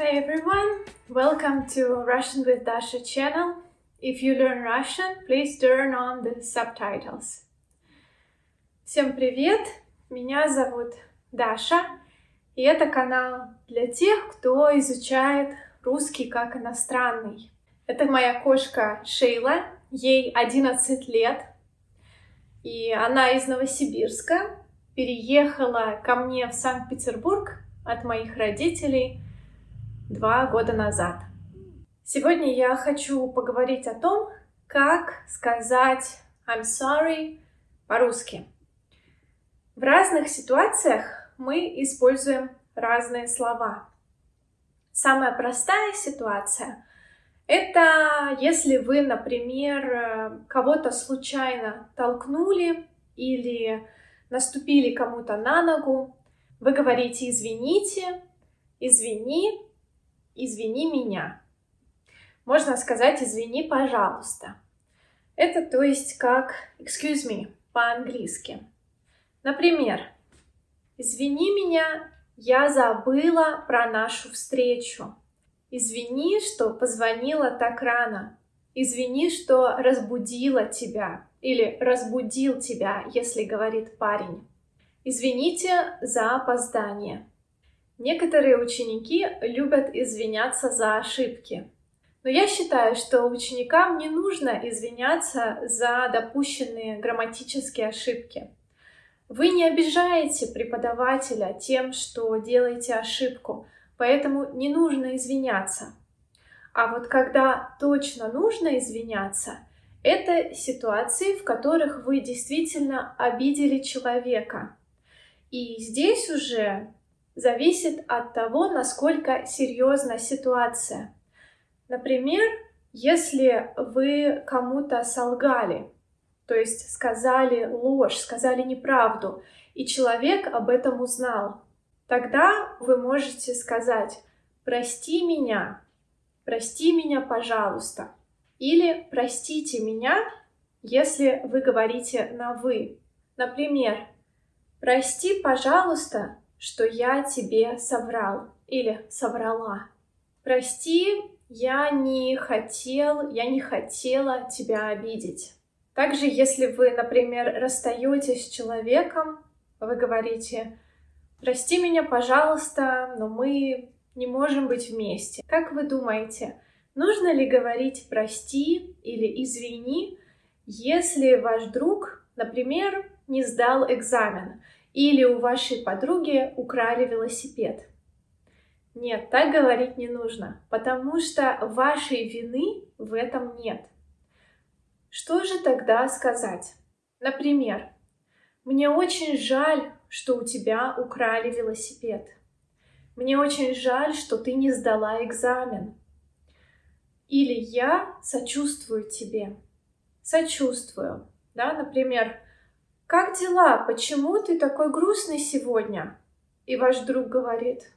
Hi everyone, welcome to Russian with Dasha channel. If you learn Russian, please turn on the subtitles. Всем привет, меня зовут Даша, и это канал для тех, кто изучает русский как иностранный. Это моя кошка Шейла, ей 11 лет, и она из Новосибирска, переехала ко мне в Санкт-Петербург от моих родителей два года назад. Сегодня я хочу поговорить о том, как сказать I'm sorry по-русски. В разных ситуациях мы используем разные слова. Самая простая ситуация — это если вы, например, кого-то случайно толкнули или наступили кому-то на ногу, вы говорите «извините», «извини», «извини меня». Можно сказать «извини, пожалуйста». Это то есть как «excuse me» по-английски. Например, «Извини меня, я забыла про нашу встречу». «Извини, что позвонила так рано». «Извини, что разбудила тебя» или «разбудил тебя», если говорит парень. Извините за опоздание. Некоторые ученики любят извиняться за ошибки. Но я считаю, что ученикам не нужно извиняться за допущенные грамматические ошибки. Вы не обижаете преподавателя тем, что делаете ошибку, поэтому не нужно извиняться. А вот когда точно нужно извиняться, это ситуации, в которых вы действительно обидели человека, и здесь уже зависит от того, насколько серьезна ситуация. Например, если вы кому-то солгали, то есть сказали ложь, сказали неправду, и человек об этом узнал, тогда вы можете сказать «прости меня», «прости меня, пожалуйста», или «простите меня», если вы говорите на «вы». Например, Прости, пожалуйста, что я тебе соврал или соврала. Прости, я не хотел, я не хотела тебя обидеть. Также, если вы, например, расстаетесь с человеком, вы говорите, прости меня, пожалуйста, но мы не можем быть вместе. Как вы думаете, нужно ли говорить прости или извини, если ваш друг, например, не сдал экзамен, или у вашей подруги украли велосипед. Нет, так говорить не нужно, потому что вашей вины в этом нет. Что же тогда сказать? Например, «Мне очень жаль, что у тебя украли велосипед. Мне очень жаль, что ты не сдала экзамен. Или я сочувствую тебе. Сочувствую. Да, например, «Как дела? Почему ты такой грустный сегодня?» И ваш друг говорит,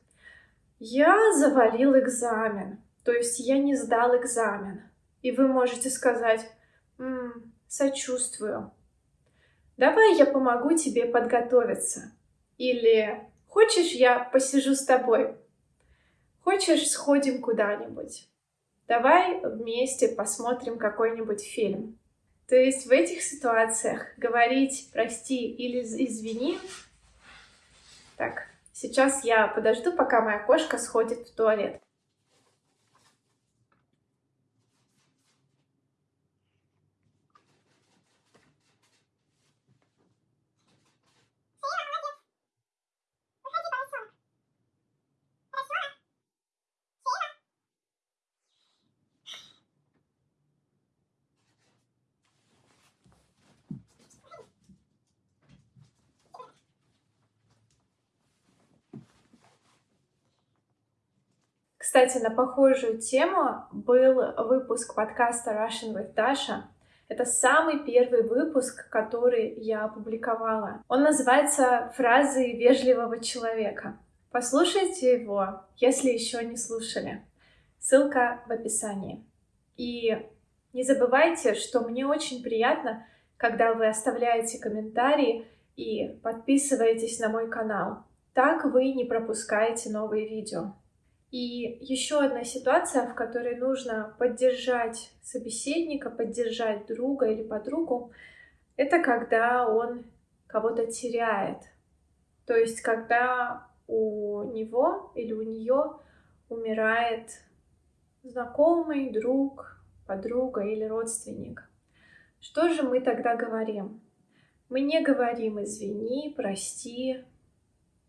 «Я завалил экзамен, то есть я не сдал экзамен». И вы можете сказать, «М, «Сочувствую». «Давай я помогу тебе подготовиться». Или «Хочешь, я посижу с тобой?» «Хочешь, сходим куда-нибудь?» «Давай вместе посмотрим какой-нибудь фильм». То есть в этих ситуациях говорить «прости» или «извини» Так, сейчас я подожду, пока моя кошка сходит в туалет. Кстати, на похожую тему был выпуск подкаста Russian with Dasha. Это самый первый выпуск, который я опубликовала. Он называется «Фразы вежливого человека». Послушайте его, если еще не слушали. Ссылка в описании. И не забывайте, что мне очень приятно, когда вы оставляете комментарии и подписываетесь на мой канал. Так вы не пропускаете новые видео. И еще одна ситуация, в которой нужно поддержать собеседника, поддержать друга или подругу, это когда он кого-то теряет. То есть, когда у него или у нее умирает знакомый, друг, подруга или родственник. Что же мы тогда говорим? Мы не говорим «извини», «прости».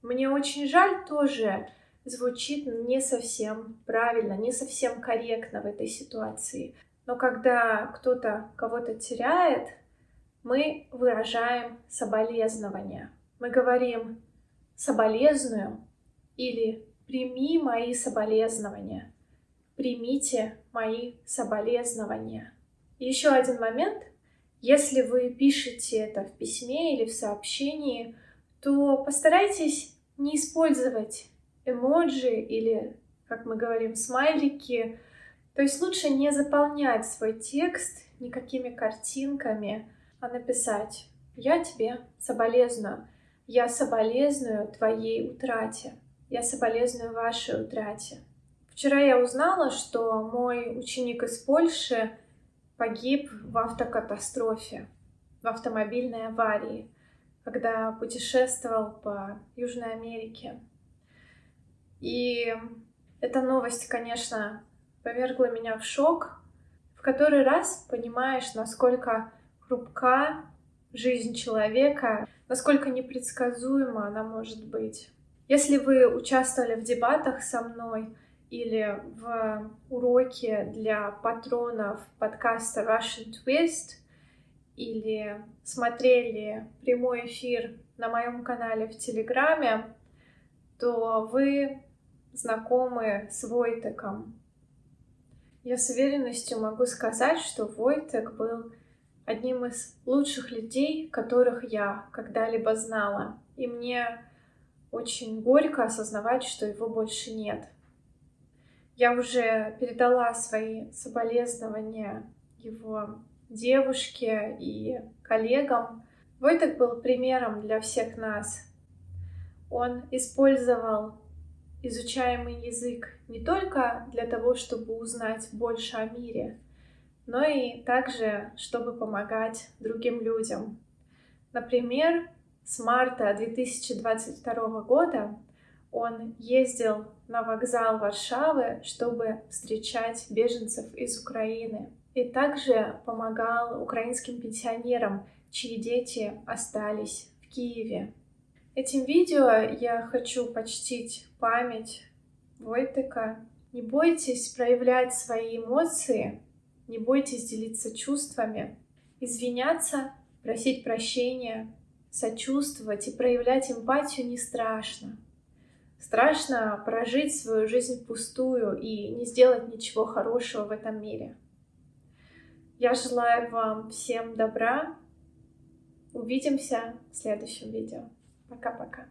Мне очень жаль тоже звучит не совсем правильно, не совсем корректно в этой ситуации. Но когда кто-то кого-то теряет, мы выражаем соболезнования. Мы говорим «соболезную» или «прими мои соболезнования», «примите мои соболезнования». Еще один момент. Если вы пишете это в письме или в сообщении, то постарайтесь не использовать эмоджи или, как мы говорим, смайлики. То есть лучше не заполнять свой текст никакими картинками, а написать «Я тебе соболезную, я соболезную твоей утрате, я соболезную вашей утрате». Вчера я узнала, что мой ученик из Польши погиб в автокатастрофе, в автомобильной аварии, когда путешествовал по Южной Америке. И эта новость, конечно, повергла меня в шок. В который раз понимаешь, насколько хрупка жизнь человека, насколько непредсказуема она может быть. Если вы участвовали в дебатах со мной или в уроке для патронов подкаста Russian Twist, или смотрели прямой эфир на моем канале в Телеграме, то вы знакомы с Войтеком. Я с уверенностью могу сказать, что Войтек был одним из лучших людей, которых я когда-либо знала. И мне очень горько осознавать, что его больше нет. Я уже передала свои соболезнования его девушке и коллегам. Войтек был примером для всех нас. Он использовал изучаемый язык не только для того, чтобы узнать больше о мире, но и также, чтобы помогать другим людям. Например, с марта 2022 года он ездил на вокзал Варшавы, чтобы встречать беженцев из Украины. И также помогал украинским пенсионерам, чьи дети остались в Киеве. Этим видео я хочу почтить память Войтека. Не бойтесь проявлять свои эмоции, не бойтесь делиться чувствами, извиняться, просить прощения, сочувствовать и проявлять эмпатию не страшно. Страшно прожить свою жизнь пустую и не сделать ничего хорошего в этом мире. Я желаю вам всем добра. Увидимся в следующем видео. Пока-пока.